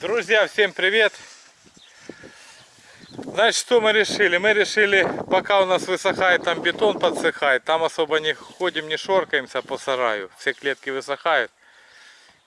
Друзья, всем привет! Значит, что мы решили? Мы решили, пока у нас высыхает, там бетон подсыхает, там особо не ходим, не шоркаемся по сараю, все клетки высыхают.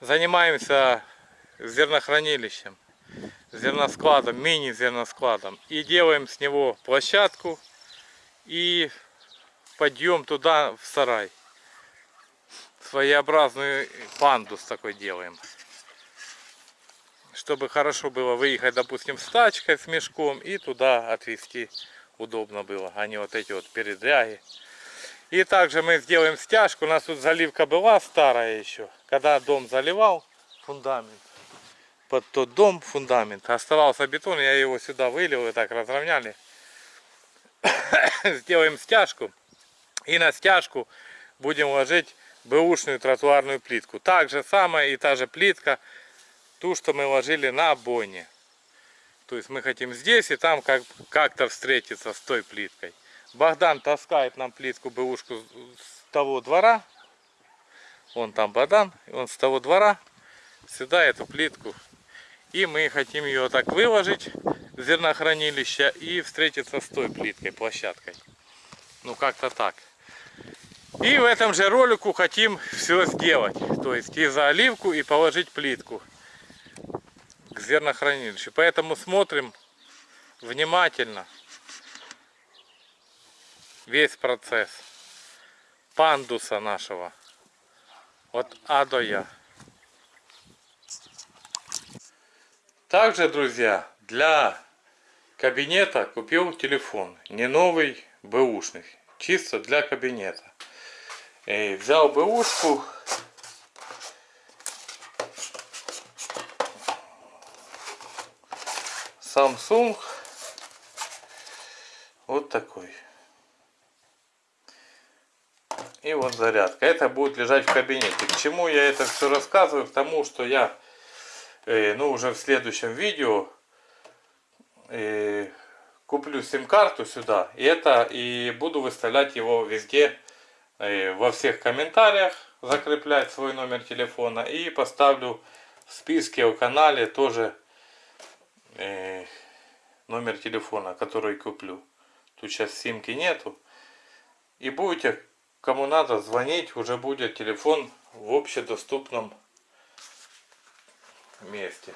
Занимаемся зернохранилищем, зерноскладом, мини-зерноскладом. И делаем с него площадку и подъем туда в сарай. Своеобразную пандус такой делаем чтобы хорошо было выехать, допустим, с тачкой, с мешком и туда отвезти удобно было, а не вот эти вот передряги. И также мы сделаем стяжку, у нас тут заливка была старая еще, когда дом заливал, фундамент, под тот дом фундамент, оставался бетон, я его сюда вылил и так разровняли. Сделаем стяжку и на стяжку будем ложить бэушную тротуарную плитку. Так же самое и та же плитка ту, что мы ложили на обойне. То есть мы хотим здесь и там как-то как встретиться с той плиткой. Богдан таскает нам плитку бэушку с того двора. Он там Богдан, он с того двора сюда эту плитку. И мы хотим ее так выложить в зернохранилище и встретиться с той плиткой, площадкой. Ну как-то так. И в этом же ролику хотим все сделать. То есть и заливку, и положить плитку к зернохранилищу. Поэтому смотрим внимательно весь процесс пандуса нашего от А до Я. Также, друзья, для кабинета купил телефон. Не новый, бэушный. Чисто для кабинета. И взял бэушку Samsung вот такой. И вот зарядка. Это будет лежать в кабинете. К чему я это все рассказываю? К тому, что я э, ну, уже в следующем видео э, куплю сим-карту сюда. И это и буду выставлять его везде, э, во всех комментариях, закреплять свой номер телефона. И поставлю в списке о канале тоже э, номер телефона, который куплю. Тут сейчас симки нету. И будете, кому надо, звонить, уже будет телефон в общедоступном месте.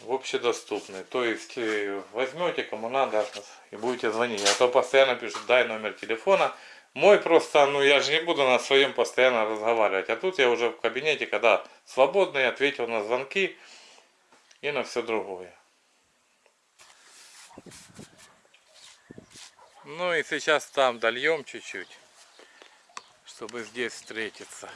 В общедоступный. То есть э, возьмете, кому надо, и будете звонить. А то постоянно пишут, дай номер телефона. Мой просто, ну я же не буду на своем постоянно разговаривать. А тут я уже в кабинете, когда свободный, ответил на звонки и на все другое. Ну и сейчас там дольем чуть-чуть, чтобы здесь встретиться.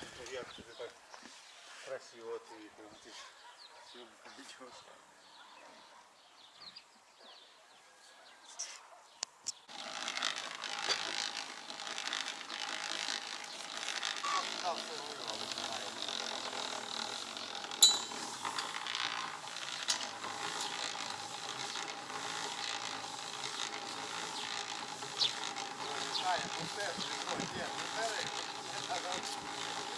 Thank you.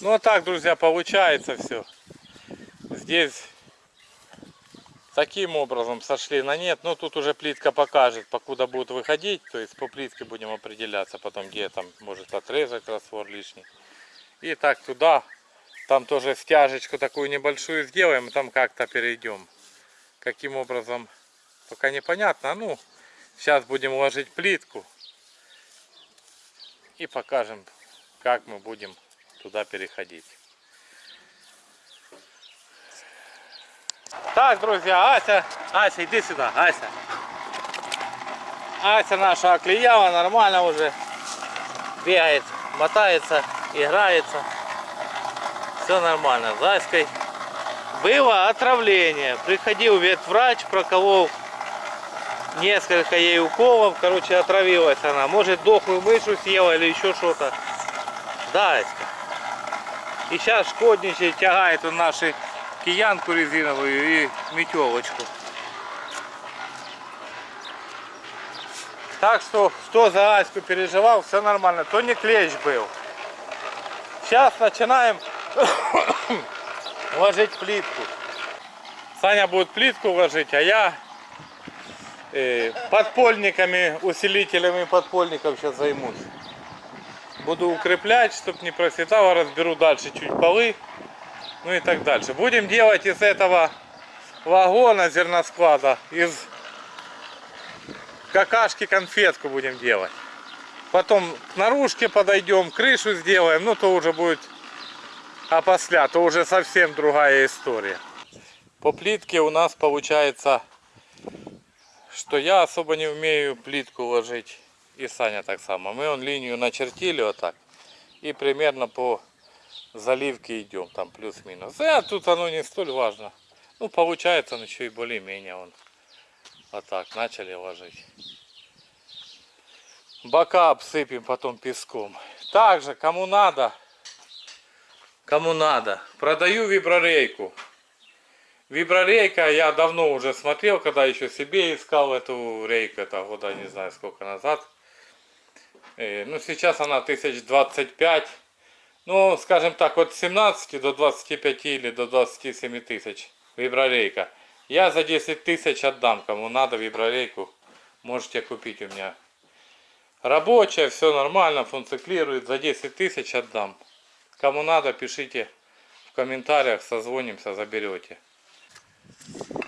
Ну а так, друзья, получается все. Здесь таким образом сошли на нет. Но ну, тут уже плитка покажет, покуда будут выходить. То есть по плитке будем определяться потом, где там может отрезать раствор лишний. И так туда. Там тоже стяжечку такую небольшую сделаем. Там как-то перейдем. Каким образом, пока непонятно. Ну, сейчас будем ложить плитку. И покажем, как мы будем туда переходить. Так, друзья, Ася, Ася, иди сюда, Ася. Ася наша оклеяла нормально уже. Бегает, мотается, играется. Все нормально. С Аськой было отравление. Приходил ветврач, проколол несколько ей уколов. Короче, отравилась она. Может, дохлую мышу съела или еще что-то. Да, Аська. И сейчас шкодничает, тягает он нашу киянку резиновую и метелочку. Так что, кто за Аську переживал, все нормально. То не клещ был. Сейчас начинаем ложить плитку. Саня будет плитку ложить, а я э, подпольниками, усилителями подпольников сейчас займусь. Буду укреплять, чтобы не просветало, разберу дальше чуть полы, ну и так дальше. Будем делать из этого вагона зерносклада, из какашки конфетку будем делать. Потом к наружке подойдем, крышу сделаем, ну то уже будет опосля, то уже совсем другая история. По плитке у нас получается, что я особо не умею плитку ложить. И Саня так само. Мы он линию начертили вот так. И примерно по заливке идем, там плюс-минус. А тут оно не столь важно. Ну, получается, он еще и более-менее он вот так начали ложить. Бока обсыпем потом песком. Также, кому надо, кому надо, продаю виброрейку. Виброрейка я давно уже смотрел, когда еще себе искал эту рейку, это года не знаю сколько назад. Э, ну сейчас она 1025. Ну, скажем так, от 17 до 25 или до 27 тысяч виброрейка. Я за 10 тысяч отдам, кому надо виброрейку, можете купить у меня. Рабочая, все нормально, функционирует, за 10 тысяч отдам. Кому надо, пишите в комментариях, созвонимся, заберете.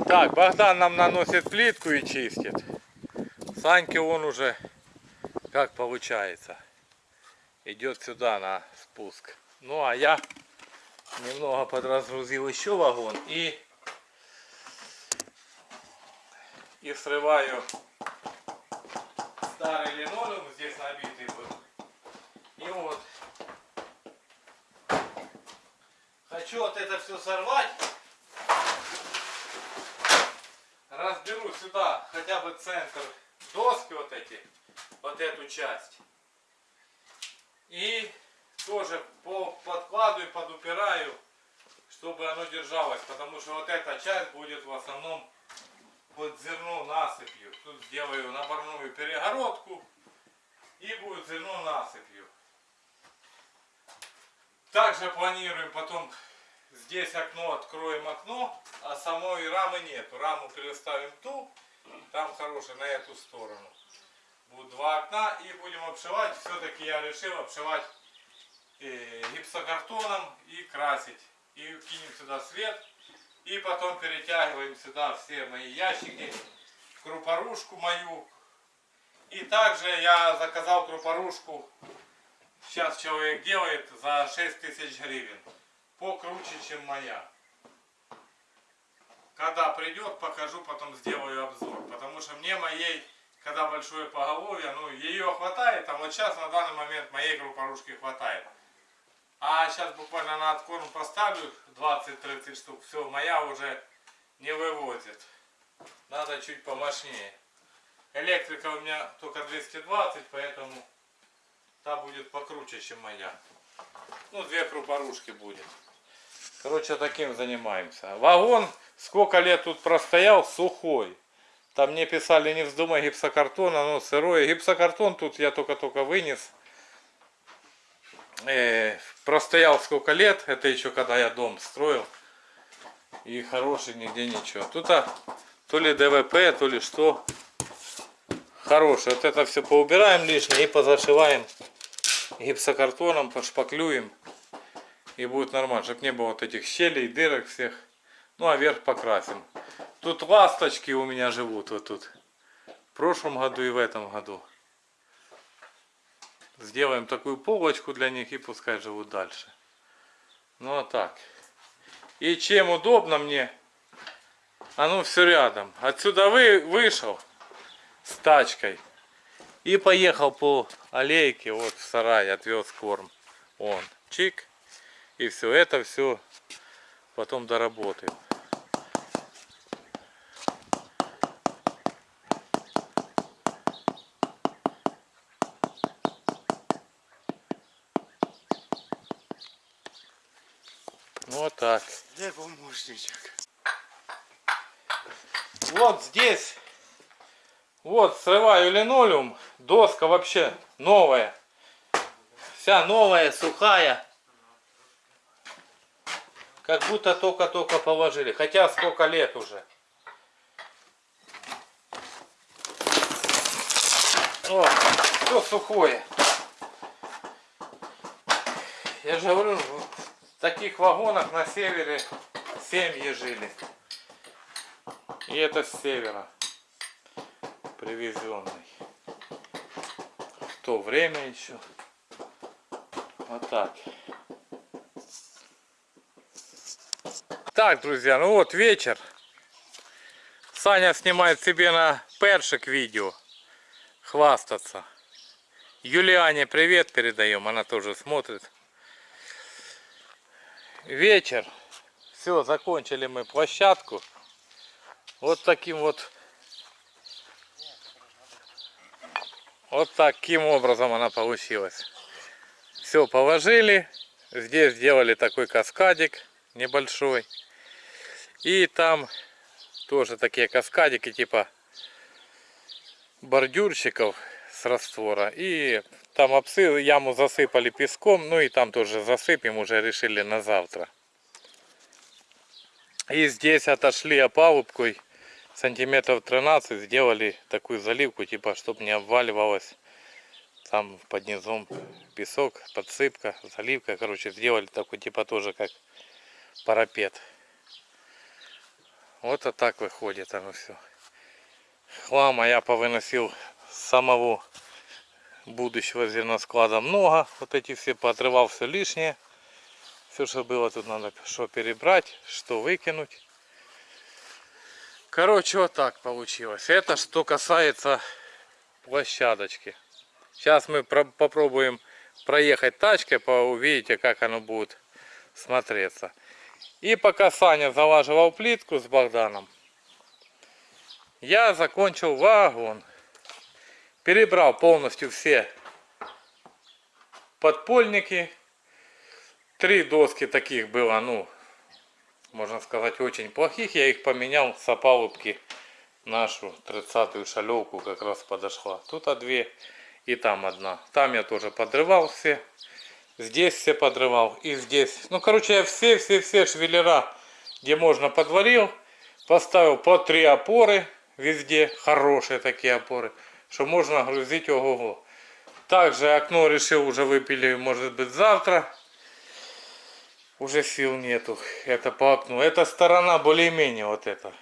Так, Богдан нам наносит плитку и чистит. Саньке он уже, как получается, идет сюда на спуск. Ну а я немного подразгрузил еще вагон и и срываю старый линолеум здесь набитый был. И вот хочу вот это все сорвать. Разберу сюда хотя бы центр доски вот эти, вот эту часть. И тоже по подкладываю, подупираю, чтобы оно держалось. Потому что вот эта часть будет в основном под зерно насыпью. Тут сделаю наборную перегородку и будет зерно насыпью. Также планируем потом здесь окно, откроем окно, а самой рамы нету. Раму переставим ту, там хорошая на эту сторону. Будут два окна и будем обшивать. Все-таки я решил обшивать э, гипсокартоном и красить. И кинем сюда свет и потом перетягиваем сюда все мои ящики, крупорушку мою. И также я заказал крупорушку, сейчас человек делает за 6 тысяч гривен. Покруче, чем моя. Когда придет, покажу, потом сделаю обзор. Потому что мне моей, когда большое поголовье, ну ее хватает, а вот сейчас на данный момент моей крупорушки хватает. А сейчас буквально на откорм поставлю 20-30 штук. Все, моя уже не вывозит. Надо чуть помощнее. Электрика у меня только 220, поэтому та будет покруче, чем моя. Ну, две крупорушки будет. Короче, таким занимаемся. Вагон сколько лет тут простоял, сухой. Там мне писали, не вздумай гипсокартона, но сырой. Гипсокартон тут я только-только вынес э, простоял сколько лет, это еще когда я дом строил. И хороший, нигде ничего. Тут а, то ли ДВП, то ли что. Хороший. Вот это все поубираем лишнее и позашиваем гипсокартоном, пошпаклюем. И будет нормально, чтобы не было вот этих щелей, дырок всех. Ну а верх покрасим. Тут ласточки у меня живут вот тут. В прошлом году и в этом году. Сделаем такую полочку для них и пускай живут дальше. Ну а так. И чем удобно мне, оно все рядом. Отсюда вы, вышел с тачкой. И поехал по аллейке, вот в сарай, отвез корм. Он, чик. И все это все потом доработаем. Вот так. Помощничек? Вот здесь, вот срываю линолеум, доска вообще новая. Вся новая, сухая. Как будто только-только положили. Хотя сколько лет уже. О, все сухое. Я же говорю, в таких вагонах на севере семьи жили. И это с севера. Привезенный. В то время еще. Вот так. Так, друзья, ну вот вечер. Саня снимает себе на першик видео. Хвастаться. Юлиане привет передаем, она тоже смотрит. Вечер. Все, закончили мы площадку. Вот таким вот вот таким образом она получилась. Все положили. Здесь сделали такой каскадик небольшой. И там тоже такие каскадики типа бордюрщиков с раствора. И там обсы, яму засыпали песком. Ну и там тоже засыпем, уже решили на завтра. И здесь отошли опалубкой сантиметров 13 сделали такую заливку типа чтобы не обваливалось. Там под низом песок подсыпка заливка короче сделали такой типа тоже как парапет. Вот а так выходит оно все хлама я повыносил самого будущего зерносклада. Много вот эти все поотрывал все лишнее все что было тут надо что перебрать что выкинуть Короче, вот так получилось. Это что касается площадочки. Сейчас мы про попробуем проехать тачкой, увидите, как оно будет смотреться. И пока Саня залаживал плитку с Богданом, я закончил вагон. Перебрал полностью все подпольники. Три доски таких было, ну, можно сказать, очень плохих. Я их поменял с опалубки нашу 30-ю шалевку как раз подошла. Тут а две и там одна. Там я тоже подрывал все. Здесь все подрывал и здесь. Ну, короче, я все-все-все швеллера, где можно, подварил. Поставил по три опоры везде. Хорошие такие опоры. Что можно грузить ого-го. Также окно решил уже выпили, может быть, завтра уже сил нету. Это по окну. Эта сторона более-менее вот эта.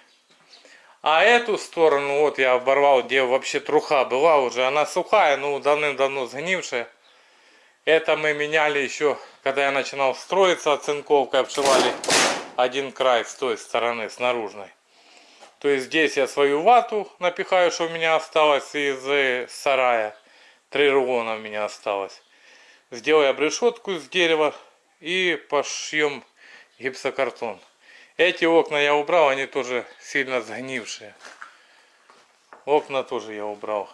А эту сторону, вот я оборвал, где вообще труха была уже. Она сухая, ну давным-давно сгнившая. Это мы меняли еще, когда я начинал строиться оцинковкой, обшивали один край с той стороны, с наружной. То есть здесь я свою вату напихаю, что у меня осталось из э, сарая. Три рулона у меня осталось. Сделаю обрешетку из дерева и пошьем гипсокартон. Эти окна я убрал, они тоже сильно сгнившие. Окна тоже я убрал.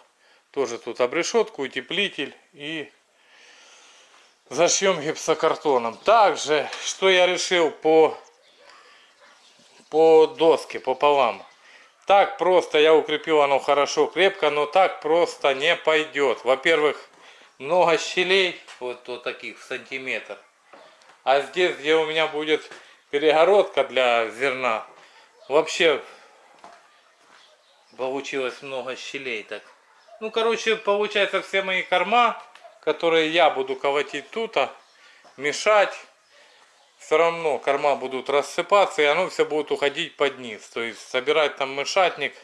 Тоже тут обрешетку, утеплитель и зашьем гипсокартоном. Также, что я решил по, по доске, пополам. Так просто я укрепил оно хорошо, крепко, но так просто не пойдет. Во-первых, много щелей, вот, вот таких в сантиметр. А здесь, где у меня будет перегородка для зерна, вообще получилось много щелей. Так. Ну, короче, получается все мои корма, которые я буду колотить тут, а мешать, все равно корма будут рассыпаться, и оно все будет уходить под низ. То есть собирать там мешатник,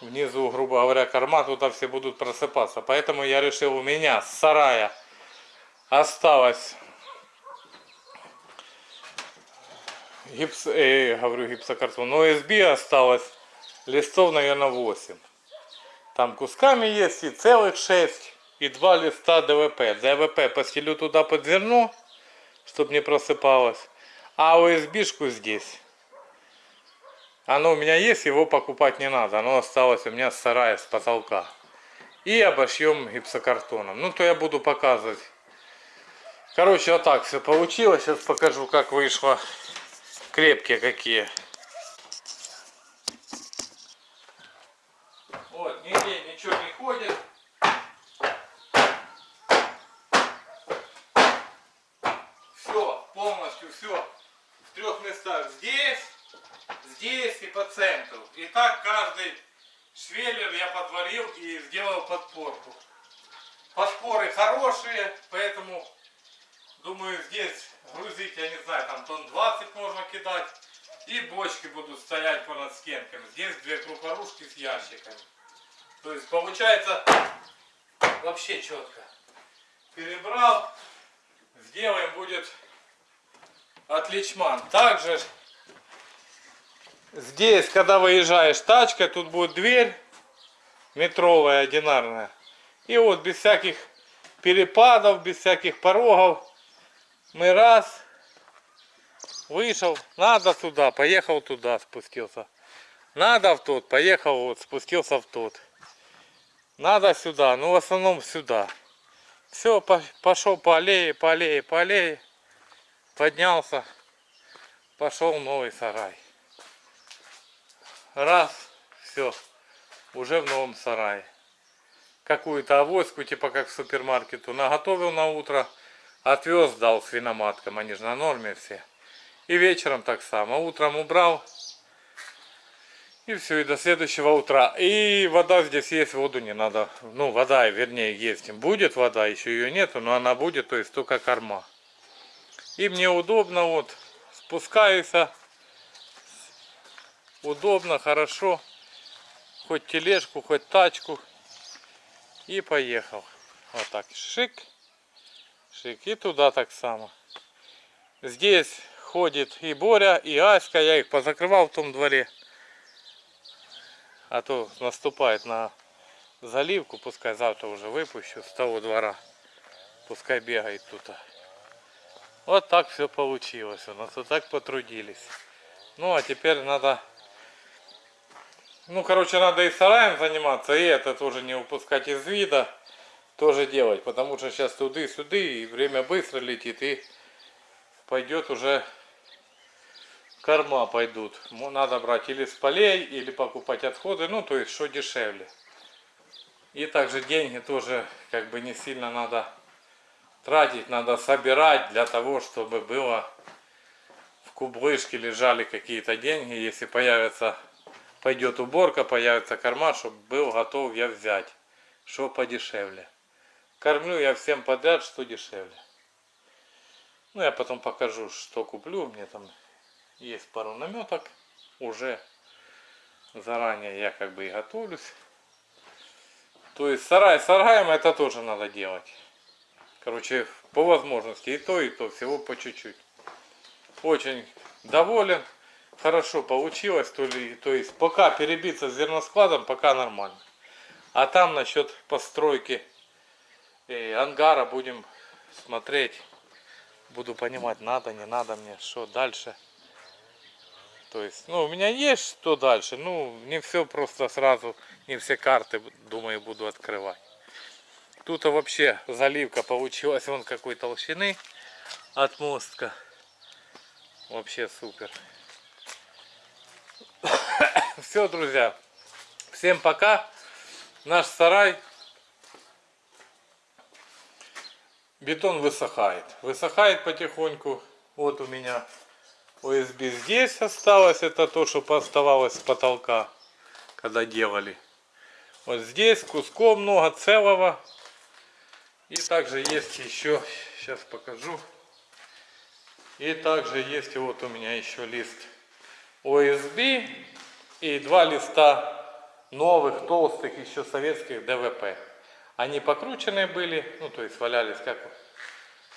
внизу, грубо говоря, корма, тут все будут просыпаться. Поэтому я решил, у меня с сарая осталось гипс, э, говорю гипсокартон, но СБ осталось листов, наверное, 8. Там кусками есть и целых 6, и два листа ДВП. ДВП постелю туда под зерно, чтобы не просыпалось. А ОСБшку здесь. Оно у меня есть, его покупать не надо. Оно осталось у меня с сарая, с потолка. И обошьем гипсокартоном. Ну, то я буду показывать. Короче, вот так все получилось. Сейчас покажу, как вышло. Крепкие какие. Вот, нигде ничего не ходит. Все, полностью все. В трех местах. Здесь, здесь и по центру. И так каждый швеллер я подварил и сделал подпорку. Подпоры хорошие, поэтому думаю здесь грузить, я не знаю, там тонн 20 можно кидать. И бочки будут стоять понад стенками. Здесь две крупорушки с ящиками. То есть получается вообще четко. Перебрал. Сделаем будет отличман. Также здесь, когда выезжаешь тачкой, тут будет дверь метровая, одинарная. И вот без всяких перепадов, без всяких порогов мы раз вышел, надо туда, поехал туда, спустился. Надо в тот, поехал вот, спустился в тот. Надо сюда, ну в основном сюда. Все, пошел по аллее, по аллее, по аллее. Поднялся, пошел новый сарай. Раз, все, уже в новом сарае. Какую-то авоську, типа как в супермаркету, наготовил на утро, отвез, дал свиноматкам, они же на норме все. И вечером так само, утром убрал, и все, и до следующего утра. И вода здесь есть, воду не надо. Ну, вода, вернее, есть. Будет вода, еще ее нету, но она будет, то есть только корма. И мне удобно, вот, спускаюсь. Удобно, хорошо. Хоть тележку, хоть тачку. И поехал. Вот так, шик. Шик. И туда так само. Здесь ходит и Боря, и Аська. Я их позакрывал в том дворе а то наступает на заливку, пускай завтра уже выпущу с того двора, пускай бегает тут. Вот так все получилось у нас, вот так потрудились. Ну а теперь надо, ну короче надо и сараем заниматься, и это тоже не упускать из вида, тоже делать, потому что сейчас туды-сюды, и время быстро летит, и пойдет уже корма пойдут. Надо брать или с полей, или покупать отходы, ну то есть что дешевле. И также деньги тоже как бы не сильно надо тратить, надо собирать для того, чтобы было в кублышке лежали какие-то деньги. Если появится, пойдет уборка, появится корма, чтобы был готов я взять, что подешевле. Кормлю я всем подряд, что дешевле. Ну, я потом покажу, что куплю. Мне там есть пару наметок. Уже заранее я как бы и готовлюсь. То есть сарай сараем это тоже надо делать. Короче, по возможности и то, и то, всего по чуть-чуть. Очень доволен. Хорошо получилось. То, ли, то есть пока перебиться с зерноскладом, пока нормально. А там насчет постройки э, ангара будем смотреть. Буду понимать, надо, не надо мне, что дальше. То есть, ну, у меня есть что дальше. Ну, не все просто сразу, не все карты, думаю, буду открывать. Тут вообще заливка получилась вон какой толщины от мостка. Вообще супер. Все, друзья. Всем пока. Наш сарай. Бетон высыхает. Высыхает потихоньку. Вот у меня ОСБ здесь осталось, это то, что оставалось с потолка, когда делали. Вот здесь куском много целого. И также есть еще, сейчас покажу. И также есть вот у меня еще лист ОСБ и два листа новых, толстых, еще советских ДВП. Они покрученные были, ну то есть валялись как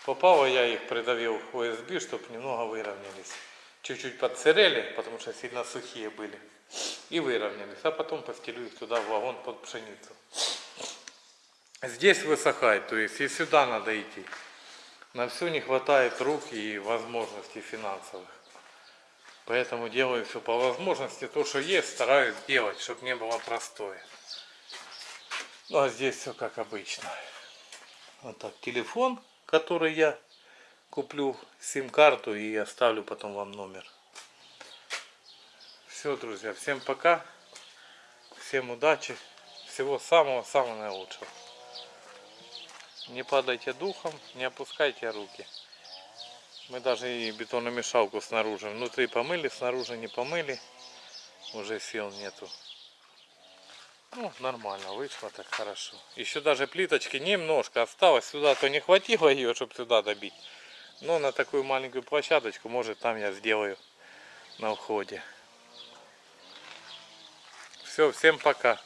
попало, я их придавил ОСБ, чтобы немного выровнялись. чуть-чуть подсырели, потому что сильно сухие были. И выровнялись. А потом постелю их туда в вагон под пшеницу. Здесь высыхает, то есть и сюда надо идти. На все не хватает рук и возможностей финансовых. Поэтому делаю все по возможности. То, что есть, стараюсь делать, чтобы не было простое. Ну а здесь все как обычно. Вот так, телефон, который я куплю, сим-карту и оставлю потом вам номер. Все, друзья, всем пока. Всем удачи. Всего самого-самого наилучшего. Не падайте духом, не опускайте руки. Мы даже и бетономешалку снаружи, внутри помыли, снаружи не помыли. Уже сил нету. Ну, нормально, вышло так хорошо. Еще даже плиточки немножко осталось. Сюда то не хватило ее, чтобы сюда добить. Но на такую маленькую площадочку, может там я сделаю на уходе. Все, всем пока.